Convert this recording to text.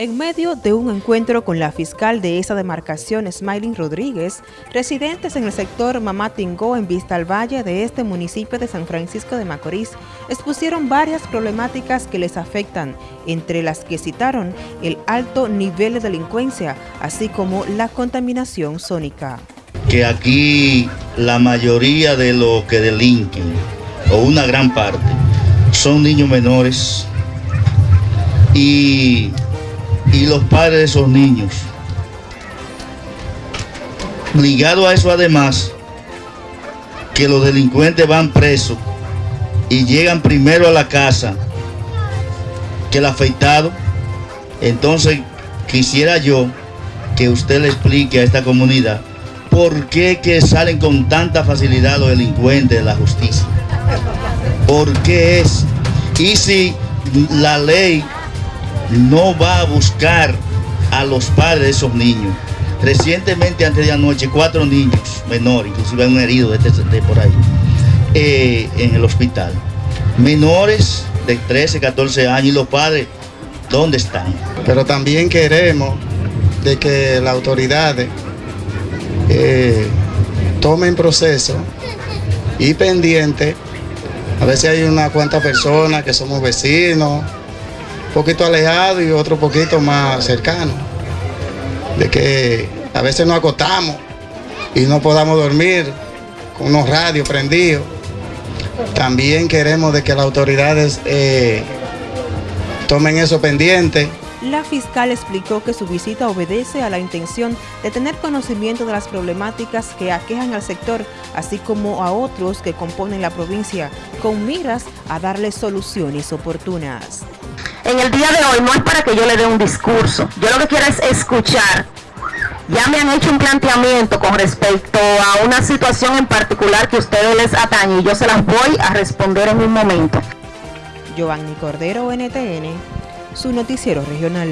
En medio de un encuentro con la fiscal de esa demarcación, Smiling Rodríguez, residentes en el sector Mamatingó en Vista al Valle de este municipio de San Francisco de Macorís expusieron varias problemáticas que les afectan, entre las que citaron el alto nivel de delincuencia, así como la contaminación sónica. Que aquí la mayoría de los que delinquen, o una gran parte, son niños menores y y los padres de esos niños. Ligado a eso además, que los delincuentes van presos y llegan primero a la casa que el afeitado. Entonces quisiera yo que usted le explique a esta comunidad por qué que salen con tanta facilidad los delincuentes de la justicia. ¿Por qué es? Y si la ley no va a buscar a los padres de esos niños. Recientemente, antes de anoche, cuatro niños menores, inclusive un herido de, este, de por ahí, eh, en el hospital. Menores de 13, 14 años y los padres, ¿dónde están? Pero también queremos de que las autoridades eh, tomen proceso y pendiente. A veces hay una cuanta personas que somos vecinos, poquito alejado y otro poquito más cercano. De que a veces nos acostamos y no podamos dormir con unos radios prendidos. También queremos de que las autoridades eh, tomen eso pendiente. La fiscal explicó que su visita obedece a la intención de tener conocimiento de las problemáticas que aquejan al sector, así como a otros que componen la provincia, con miras a darles soluciones oportunas en el día de hoy no es para que yo le dé un discurso, yo lo que quiero es escuchar. Ya me han hecho un planteamiento con respecto a una situación en particular que ustedes les atañe y yo se las voy a responder en un momento. Giovanni Cordero, NTN, su noticiero regional.